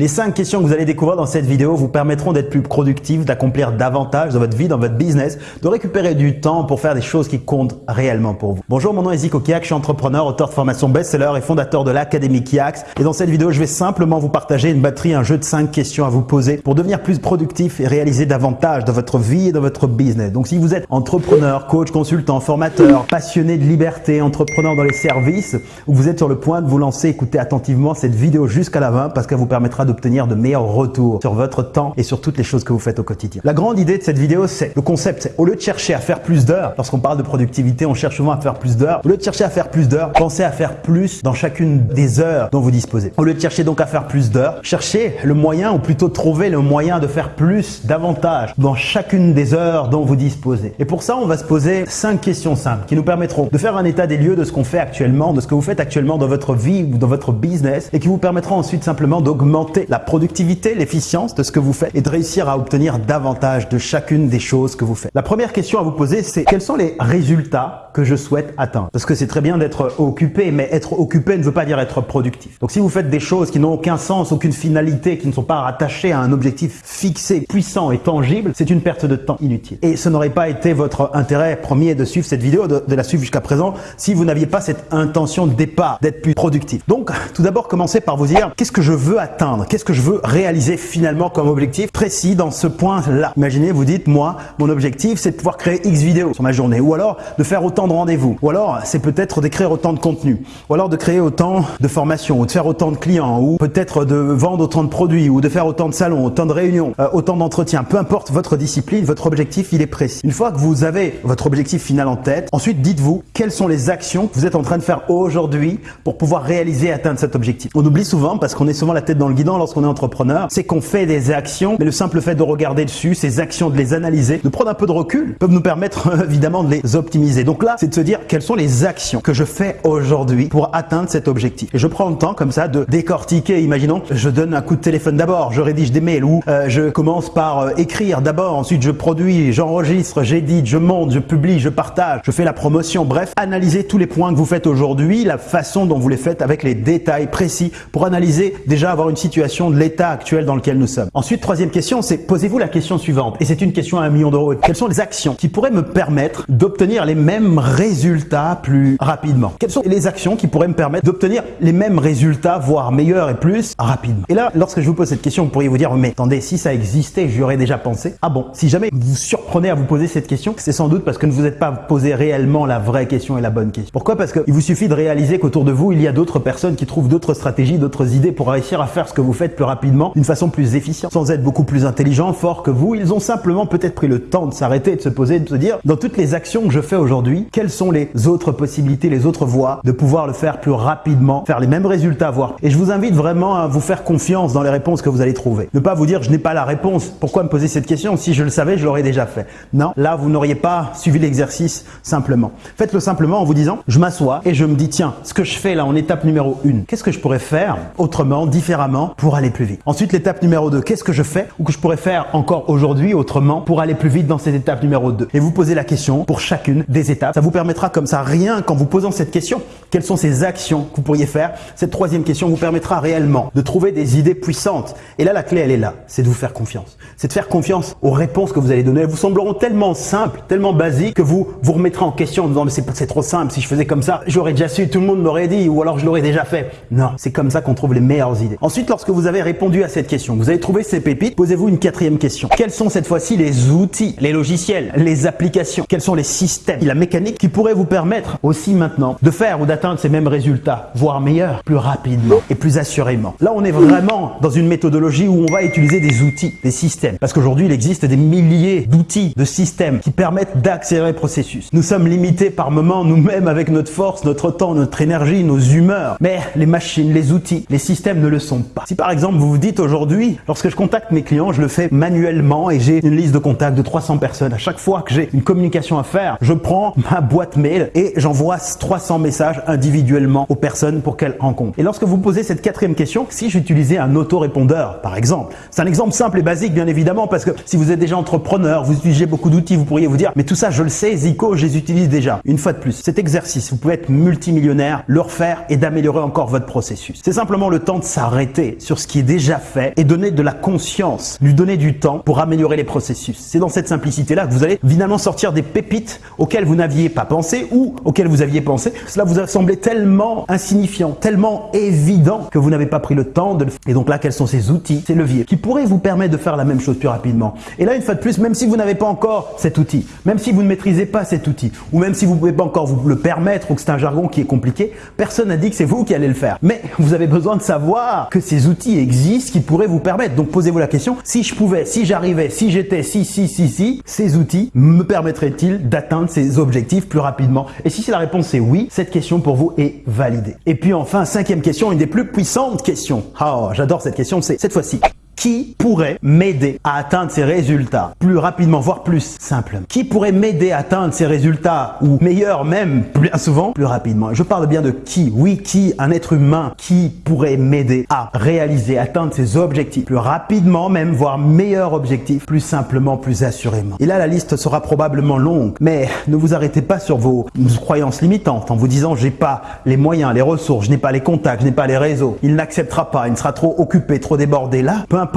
Les 5 questions que vous allez découvrir dans cette vidéo vous permettront d'être plus productif, d'accomplir davantage dans votre vie, dans votre business, de récupérer du temps pour faire des choses qui comptent réellement pour vous. Bonjour, mon nom est Zico Kiak, je suis entrepreneur, auteur de formation best-seller et fondateur de l'Académie Kiax. Et dans cette vidéo, je vais simplement vous partager une batterie, un jeu de 5 questions à vous poser pour devenir plus productif et réaliser davantage dans votre vie et dans votre business. Donc si vous êtes entrepreneur, coach, consultant, formateur, passionné de liberté, entrepreneur dans les services, ou vous êtes sur le point de vous lancer, écoutez attentivement cette vidéo jusqu'à la fin parce qu'elle vous permettra d'obtenir de meilleurs retours sur votre temps et sur toutes les choses que vous faites au quotidien. La grande idée de cette vidéo, c'est le concept, c'est au lieu de chercher à faire plus d'heures, lorsqu'on parle de productivité, on cherche souvent à faire plus d'heures. Au lieu de chercher à faire plus d'heures, pensez à faire plus dans chacune des heures dont vous disposez. Au lieu de chercher donc à faire plus d'heures, cherchez le moyen ou plutôt trouver le moyen de faire plus, davantage dans chacune des heures dont vous disposez. Et pour ça, on va se poser cinq questions simples qui nous permettront de faire un état des lieux de ce qu'on fait actuellement, de ce que vous faites actuellement dans votre vie ou dans votre business et qui vous permettront ensuite simplement d'augmenter la productivité, l'efficience de ce que vous faites et de réussir à obtenir davantage de chacune des choses que vous faites. La première question à vous poser, c'est quels sont les résultats que je souhaite atteindre Parce que c'est très bien d'être occupé, mais être occupé ne veut pas dire être productif. Donc si vous faites des choses qui n'ont aucun sens, aucune finalité, qui ne sont pas rattachées à un objectif fixé, puissant et tangible, c'est une perte de temps inutile. Et ce n'aurait pas été votre intérêt premier de suivre cette vidéo, de, la suivre jusqu'à présent, si vous n'aviez pas cette intention de départ d'être plus productif. Donc tout d'abord, commencez par vous dire qu'est-ce que je veux atteindre? Qu'est-ce que je veux réaliser finalement comme objectif précis dans ce point-là? Imaginez, vous dites, moi, mon objectif, c'est de pouvoir créer X vidéos sur ma journée, ou alors de faire autant de rendez-vous, ou alors c'est peut-être d'écrire autant de contenu, ou alors de créer autant de formations, ou de faire autant de clients, ou peut-être de vendre autant de produits, ou de faire autant de salons, autant de réunions, euh, autant d'entretiens. Peu importe votre discipline, votre objectif, il est précis. Une fois que vous avez votre objectif final en tête, ensuite dites-vous quelles sont les actions que vous êtes en train de faire aujourd'hui pour pouvoir réaliser et atteindre cet objectif? On oublie souvent, parce qu'on est souvent la tête dans le guidon lorsqu'on est entrepreneur, c'est qu'on fait des actions, mais le simple fait de regarder dessus, ces actions, de les analyser, de prendre un peu de recul, peuvent nous permettre évidemment de les optimiser. Donc là, c'est de se dire quelles sont les actions que je fais aujourd'hui pour atteindre cet objectif. Et je prends le temps comme ça de décortiquer. Imaginons, je donne un coup de téléphone d'abord, je rédige des mails ou euh, je commence par euh, écrire d'abord, ensuite je produis, j'enregistre, j'édite, je monte, je publie, je partage, je fais la promotion. Bref, analysez tous les points que vous faites aujourd'hui, la façon dont vous les faites avec les détails précis pour analyser déjà avoir une situation de l'état actuel dans lequel nous sommes. Ensuite, troisième question, c'est posez-vous la question suivante. Et c'est une question à un million d'euros. Quelles sont les actions qui pourraient me permettre d'obtenir les mêmes résultats plus rapidement Quelles sont les actions qui pourraient me permettre d'obtenir les mêmes résultats, voire meilleurs et plus rapidement? Et là, lorsque je vous pose cette question, vous pourriez vous dire, mais attendez, si ça existait, j'y aurais déjà pensé. Ah bon? Si jamais vous surprenez à vous poser cette question, c'est sans doute parce que ne vous êtes pas posé réellement la vraie question et la bonne question. Pourquoi? Parce qu'il vous suffit de réaliser qu'autour de vous, il y a d'autres personnes qui trouvent d'autres stratégies, d'autres idées pour réussir à faire ce que vous faites plus rapidement, d'une façon plus efficiente, sans être beaucoup plus intelligent, fort que vous. Ils ont simplement peut-être pris le temps de s'arrêter, de se poser, de se dire, dans toutes les actions que je fais aujourd'hui, quelles sont les autres possibilités, les autres voies de pouvoir le faire plus rapidement, faire les mêmes résultats, voire. Et je vous invite vraiment à vous faire confiance dans les réponses que vous allez trouver. Ne pas vous dire, je n'ai pas la réponse. Pourquoi me poser cette question Si je le savais, je l'aurais déjà fait? Non, là, vous n'auriez pas suivi l'exercice simplement. Faites-le simplement en vous disant, je m'assois et je me dis, tiens, ce que je fais là en étape numéro 1, qu'est-ce que je pourrais faire autrement, différemment pour aller plus vite? Ensuite, l'étape numéro 2, qu'est-ce que je fais ou que je pourrais faire encore aujourd'hui autrement pour aller plus vite dans cette étape numéro 2 Et vous posez la question pour chacune des étapes. Ça vous permettra comme ça, rien qu'en vous posant cette question, quelles sont ces actions que vous pourriez faire Cette troisième question vous permettra réellement de trouver des idées puissantes. Et là, la clé, elle est là, c'est de vous faire confiance. C'est de faire confiance aux réponses que vous allez donner. Elles vous sembleront tellement simples, tellement basiques que vous vous remettrez en question en disant mais c'est trop simple, si je faisais comme ça, j'aurais déjà su, tout le monde m'aurait dit ou alors je l'aurais déjà fait. Non, c'est comme ça qu'on trouve les meilleures idées. Ensuite, lorsque vous avez répondu à cette question, vous avez trouvé ces pépites, posez-vous une quatrième question. Quels sont cette fois-ci les outils, les logiciels, les applications? Quels sont les systèmes, la mécanique qui pourraient vous permettre aussi maintenant de faire ou d'atteindre ces mêmes résultats, voire meilleurs, plus rapidement et plus assurément Là, on est vraiment dans une méthodologie où on va utiliser des outils, des systèmes. Parce qu'aujourd'hui, il existe des milliers d'outils, de systèmes qui permettent d'accélérer le processus. Nous sommes limités par moments nous-mêmes avec notre force, notre temps, notre énergie, nos humeurs. Mais les machines, les outils, les systèmes ne le sont pas. Si par exemple, vous vous dites aujourd'hui, lorsque je contacte mes clients, je le fais manuellement et j'ai une liste de contacts de 300 personnes. À chaque fois que j'ai une communication à faire, je prends ma boîte mail et j'envoie 300 messages individuellement aux personnes pour qu'elles rencontrent. Et lorsque vous posez cette quatrième question, si j'utilisais un autorépondeur, par exemple, c'est un exemple simple et basique, bien évidemment, parce que si vous êtes déjà entrepreneur, vous utilisez beaucoup d'outils, vous pourriez vous dire, mais tout ça, je le sais, Zico, je les utilise déjà. Une fois de plus, cet exercice, vous pouvez être multimillionnaire, le refaire et d'améliorer encore votre processus. C'est simplement le temps de s'arrêter sur ce qui est déjà fait et donner de la conscience, lui donner du temps pour améliorer les processus. C'est dans cette simplicité-là que vous allez finalement sortir des pépites auxquelles vous n'aviez pas pensé ou auxquelles vous aviez pensé. Cela vous a semblé tellement insignifiant, tellement évident que vous n'avez pas pris le temps de le faire. Et donc là, quels sont ces outils, ces leviers qui pourraient vous permettre de faire la même chose plus rapidement? Et là, une fois de plus, même si vous n'avez pas encore cet outil, même si vous ne maîtrisez pas cet outil, ou même si vous ne pouvez pas encore vous le permettre ou que c'est un jargon qui est compliqué, personne n'a dit que c'est vous qui allez le faire. Mais vous avez besoin de savoir que ces outils existent qui pourraient vous permettre. Donc posez-vous la question, si je pouvais, si j'arrivais, si j'étais, si, si, si, si, ces outils me permettraient-ils d'atteindre ces objectifs? Plus rapidement Et si la réponse est oui, cette question pour vous est validée. Et puis enfin, cinquième question, une des plus puissantes questions. Oh, j'adore cette question, c'est cette fois-ci qui pourrait m'aider à atteindre ces résultats. Plus rapidement, voire plus simplement. Qui pourrait m'aider à atteindre ces résultats ou meilleurs même, bien souvent, plus rapidement. Je parle bien de qui Oui, qui Un être humain qui pourrait m'aider à réaliser, atteindre ces objectifs. Plus rapidement même, voire meilleurs objectifs, plus simplement, plus assurément. Et là, la liste sera probablement longue, mais ne vous arrêtez pas sur vos croyances limitantes en vous disant j'ai pas les moyens, les ressources, je n'ai pas les contacts, je n'ai pas les réseaux, il n'acceptera pas, il sera trop occupé, trop débordé. Là, peu importe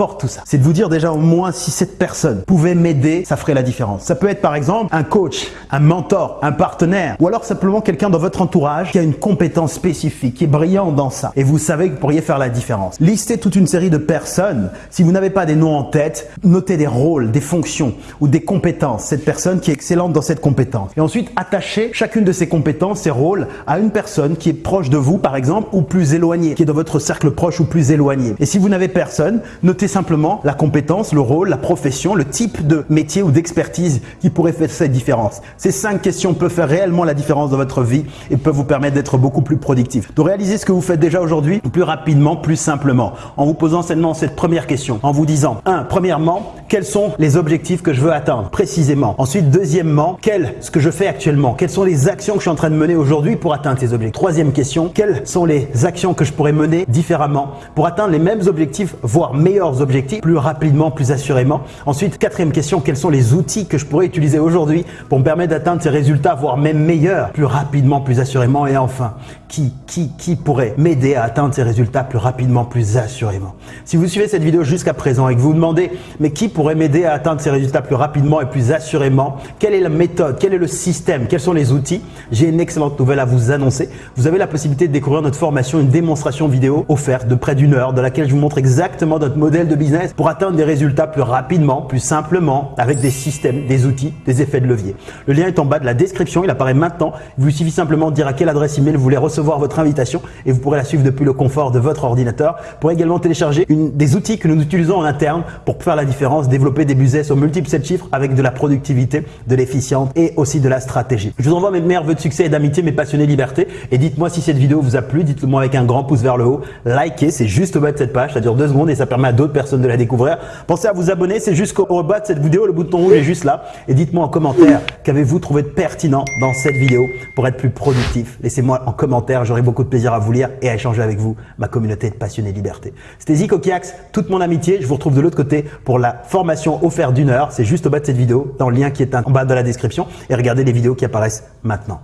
C'est de vous dire déjà au moins si cette personne pouvait m'aider, ça ferait la différence. Ça peut être par exemple un coach, un mentor, un partenaire ou alors simplement quelqu'un dans votre entourage qui a une compétence spécifique, qui est brillant dans ça et vous savez que vous pourriez faire la différence. Listez toute une série de personnes. Si vous n'avez pas des noms en tête, notez des rôles, des fonctions ou des compétences. Cette personne qui est excellente dans cette compétence. Et ensuite, attachez chacune de ces compétences, ces rôles à une personne qui est proche de vous par exemple ou plus éloignée, qui est dans votre cercle proche ou plus éloigné. Et si vous n'avez personne, notez simplement la compétence, le rôle, la profession, le type de métier ou d'expertise qui pourrait faire cette différence. Ces cinq questions peuvent faire réellement la différence dans votre vie et peuvent vous permettre d'être beaucoup plus productif. De réaliser ce que vous faites déjà aujourd'hui plus rapidement, plus simplement, en vous posant seulement cette première question, en vous disant, un, premièrement, quels sont les objectifs que je veux atteindre précisément. Ensuite, deuxièmement, quel ce que je fais actuellement, quelles sont les actions que je suis en train de mener aujourd'hui pour atteindre ces objectifs. Troisième question, quelles sont les actions que je pourrais mener différemment pour atteindre les mêmes objectifs, voire meilleurs objectifs plus rapidement, plus assurément. Ensuite, quatrième question, quels sont les outils que je pourrais utiliser aujourd'hui pour me permettre d'atteindre ces résultats, voire même meilleurs, plus rapidement, plus assurément. Et enfin, qui, qui, qui pourrait m'aider à atteindre ces résultats plus rapidement, plus assurément? Si vous suivez cette vidéo jusqu'à présent et que vous vous demandez, mais qui pourrait m'aider à atteindre ces résultats plus rapidement et plus assurément? Quelle est la méthode? Quel est le système? Quels sont les outils? J'ai une excellente nouvelle à vous annoncer. Vous avez la possibilité de découvrir notre formation, une démonstration vidéo offerte de près d'une heure dans laquelle je vous montre exactement notre modèle de business pour atteindre des résultats plus rapidement, plus simplement, avec des systèmes, des outils, des effets de levier. Le lien est en bas de la description, il apparaît maintenant. Il vous suffit simplement de dire à quelle adresse email vous voulez recevoir votre invitation et vous pourrez la suivre depuis le confort de votre ordinateur. Vous pourrez également télécharger des outils que nous utilisons en interne pour faire la différence, développer des business aux multiples 7 chiffres avec de la productivité, de l'efficience et aussi de la stratégie. Je vous envoie mes meilleurs vœux de succès et d'amitié, mes passionnés liberté. Et dites-moi si cette vidéo vous a plu, dites-le moi avec un grand pouce vers le haut. Likez, c'est juste au bas de cette page, ça dure deux secondes et ça permet à d'autres personne de la découvrir. Pensez à vous abonner, c'est jusqu'au bas de cette vidéo, le bouton rouge est juste là. Et dites-moi en commentaire qu'avez-vous trouvé de pertinent dans cette vidéo pour être plus productif. Laissez-moi en commentaire, j'aurai beaucoup de plaisir à vous lire et à échanger avec vous, ma communauté de passionnés liberté. C'était Zico Kiax, toute mon amitié. Je vous retrouve de l'autre côté pour la formation offerte d'une heure. C'est juste au bas de cette vidéo, dans le lien qui est en bas de la description. Et regardez les vidéos qui apparaissent maintenant.